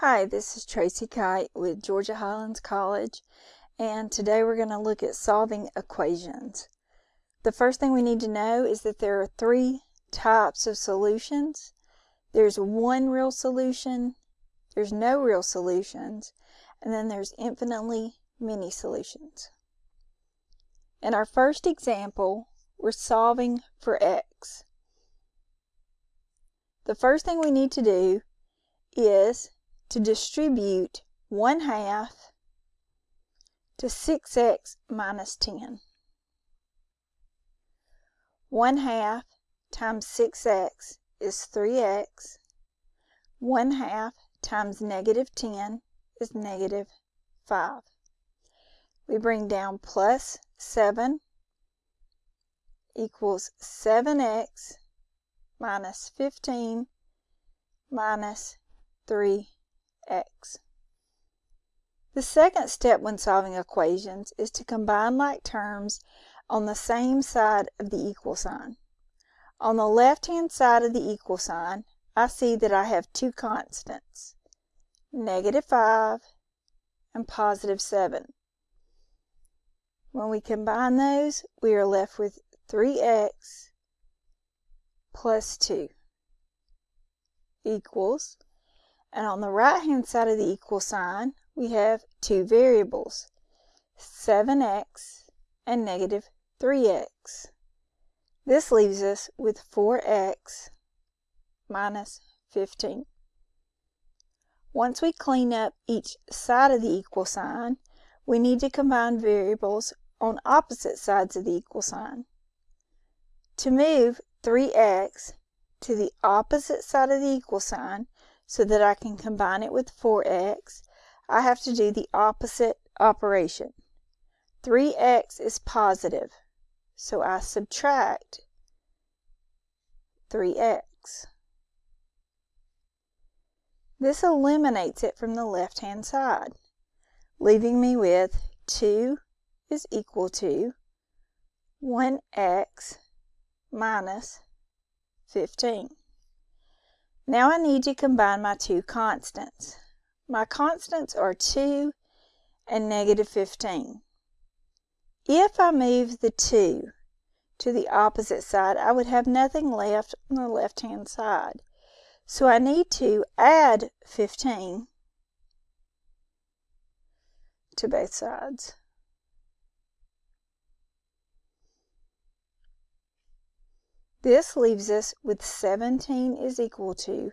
Hi, this is Tracy Kite with Georgia Highlands College, and today we're going to look at solving equations. The first thing we need to know is that there are three types of solutions. There's one real solution, there's no real solutions, and then there's infinitely many solutions. In our first example, we're solving for x. The first thing we need to do is to distribute 1 half to 6x minus 10. 1 half times 6x is 3x. 1 half times negative 10 is negative 5. We bring down plus 7 equals 7x minus 15 minus 3 x. The second step when solving equations is to combine like terms on the same side of the equal sign. On the left-hand side of the equal sign, I see that I have two constants, negative 5 and positive 7. When we combine those, we are left with 3x plus 2 equals and on the right hand side of the equal sign, we have two variables, 7x and negative 3x. This leaves us with 4x minus 15. Once we clean up each side of the equal sign, we need to combine variables on opposite sides of the equal sign. To move 3x to the opposite side of the equal sign, so that I can combine it with 4x, I have to do the opposite operation. 3x is positive, so I subtract 3x. This eliminates it from the left-hand side, leaving me with 2 is equal to 1x minus 15. Now I need to combine my two constants. My constants are 2 and negative 15. If I move the 2 to the opposite side, I would have nothing left on the left-hand side. So I need to add 15 to both sides. This leaves us with 17 is equal to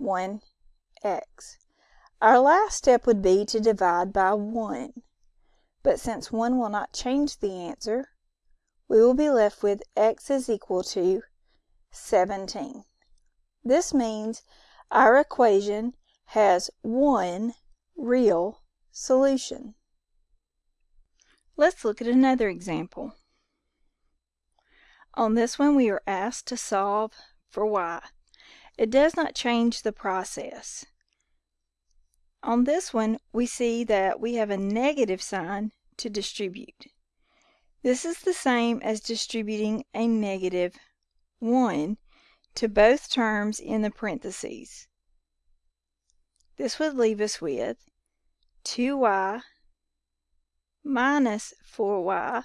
1x. Our last step would be to divide by 1. But since 1 will not change the answer, we will be left with x is equal to 17. This means our equation has one real solution. Let's look at another example. On this one, we are asked to solve for y. It does not change the process. On this one, we see that we have a negative sign to distribute. This is the same as distributing a negative 1 to both terms in the parentheses. This would leave us with 2y minus 4y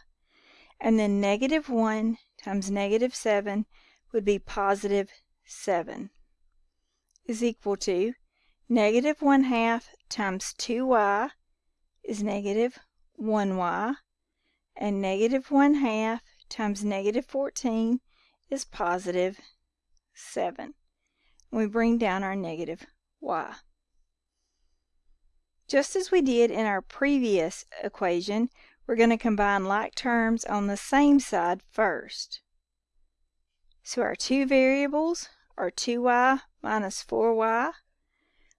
and then negative 1 times negative 7 would be positive 7 is equal to negative 1 half times 2y is negative 1y and negative 1 half times negative 14 is positive 7. We bring down our negative y. Just as we did in our previous equation, we're going to combine like terms on the same side first. So our two variables are 2y minus 4y,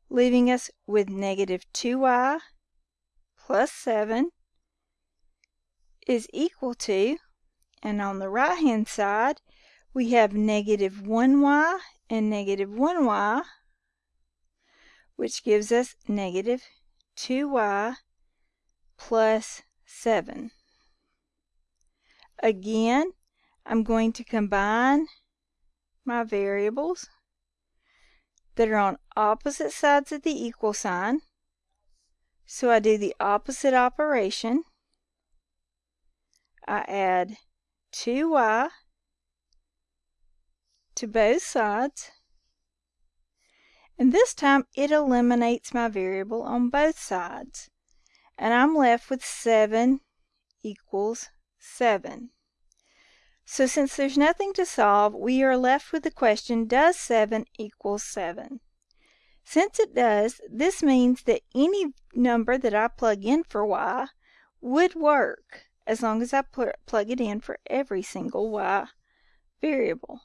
leaving us with negative 2y plus 7 is equal to, and on the right hand side, we have negative 1y and negative 1y, which gives us negative 2y plus 7. Again, I'm going to combine my variables that are on opposite sides of the equal sign. So I do the opposite operation. I add 2y to both sides. And this time it eliminates my variable on both sides. And I'm left with 7 equals 7. So since there's nothing to solve, we are left with the question, does 7 equal 7? Since it does, this means that any number that I plug in for y would work as long as I put, plug it in for every single y variable.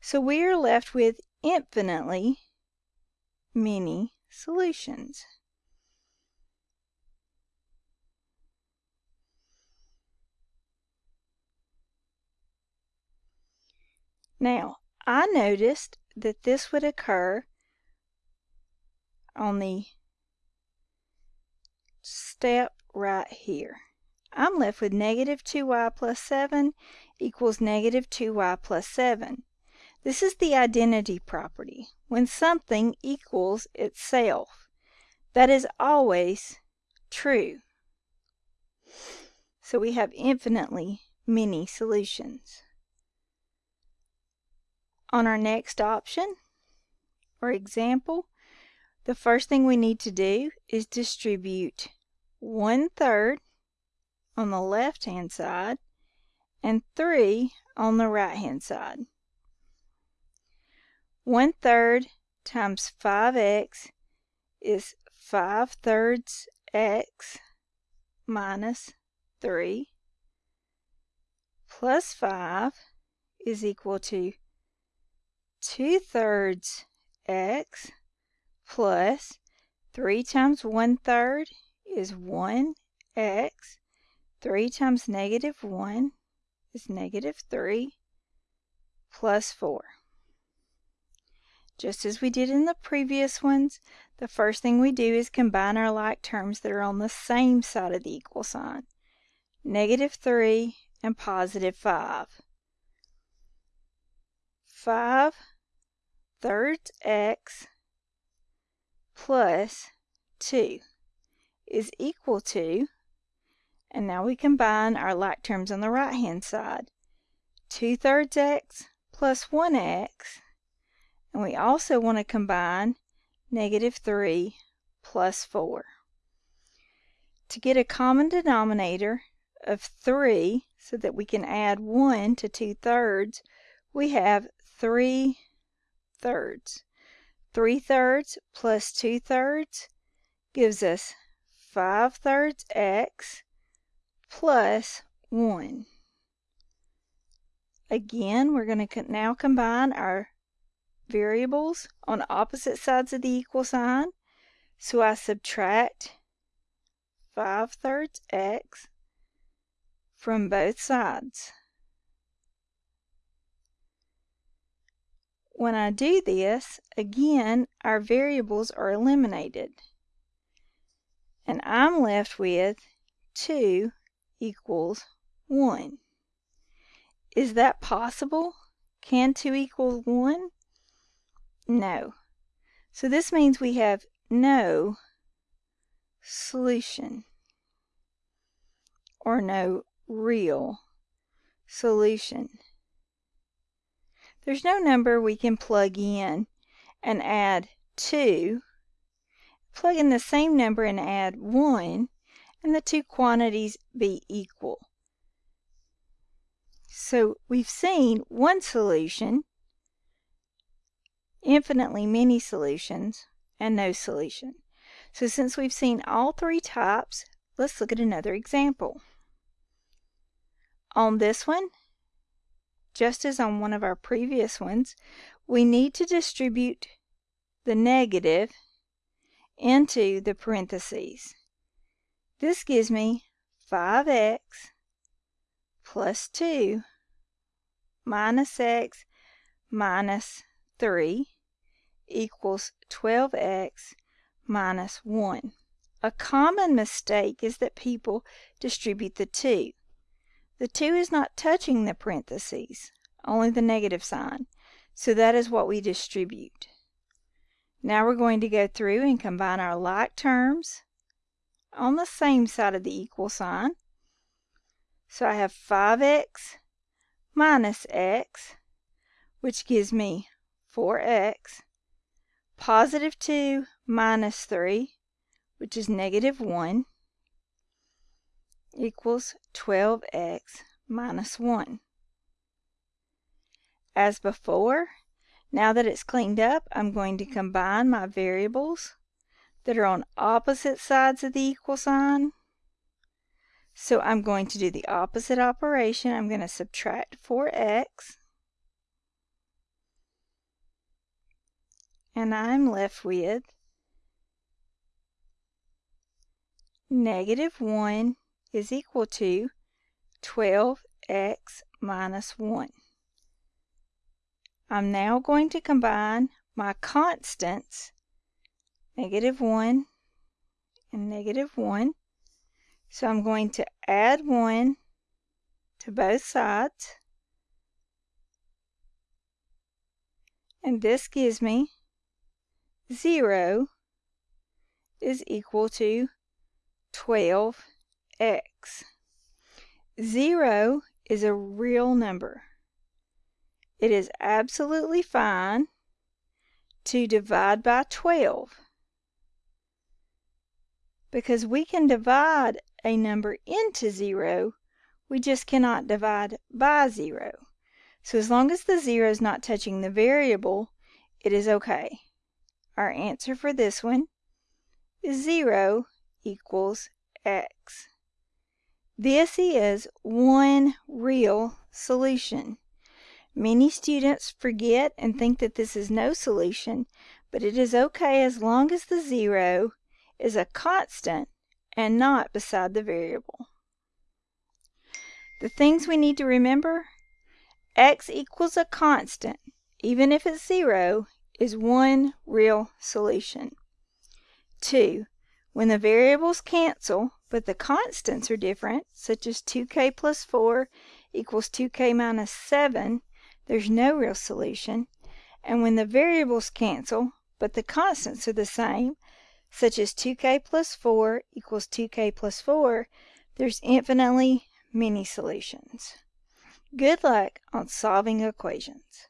So we are left with infinitely many solutions. Now, I noticed that this would occur on the step right here. I'm left with negative 2y plus 7 equals negative 2y plus 7. This is the identity property, when something equals itself. That is always true. So we have infinitely many solutions. On our next option or example, the first thing we need to do is distribute one third on the left hand side and 3 on the right hand side. One third times 5x is 5 thirds x minus 3 plus 5 is equal to 2 thirds x plus 3 times 1 third is 1 x. 3 times negative 1 is negative 3 plus 4. Just as we did in the previous ones, the first thing we do is combine our like terms that are on the same side of the equal sign. Negative 3 and positive 5. 5 thirds x plus 2 is equal to, and now we combine our like terms on the right hand side, 2 thirds x plus 1x, and we also want to combine negative 3 plus 4. To get a common denominator of 3 so that we can add 1 to 2 thirds, we have 3 thirds. 3 thirds plus 2 thirds gives us 5 thirds x plus 1. Again, we're going to now combine our variables on opposite sides of the equal sign. So I subtract 5 thirds x from both sides. When I do this, again, our variables are eliminated. And I'm left with 2 equals 1. Is that possible? Can 2 equal 1? No. So this means we have no solution or no real solution. There's no number we can plug in and add 2. Plug in the same number and add 1, and the two quantities be equal. So we've seen one solution, infinitely many solutions, and no solution. So since we've seen all three types, let's look at another example. On this one, just as on one of our previous ones, we need to distribute the negative into the parentheses. This gives me 5x plus 2 minus x minus 3 equals 12x minus 1. A common mistake is that people distribute the 2. The 2 is not touching the parentheses, only the negative sign. So that is what we distribute. Now we're going to go through and combine our like terms on the same side of the equal sign. So I have 5x minus x, which gives me 4x, positive 2 minus 3, which is negative 1, equals 12x minus 1. As before, now that it's cleaned up, I'm going to combine my variables that are on opposite sides of the equal sign. So I'm going to do the opposite operation. I'm going to subtract 4x. And I'm left with negative 1 is equal to 12x minus 1. I'm now going to combine my constants, negative 1 and negative 1. So I'm going to add 1 to both sides. And this gives me 0 is equal to 12x. 0 is a real number. It is absolutely fine to divide by 12 because we can divide a number into 0, we just cannot divide by 0. So as long as the 0 is not touching the variable, it is okay. Our answer for this one is 0 equals x. This is one real solution. Many students forget and think that this is no solution, but it is okay as long as the zero is a constant and not beside the variable. The things we need to remember, x equals a constant, even if it's zero, is one real solution. Two, when the variables cancel, but the constants are different, such as 2k plus 4 equals 2k minus 7, there's no real solution. And when the variables cancel, but the constants are the same, such as 2k plus 4 equals 2k plus 4, there's infinitely many solutions. Good luck on solving equations.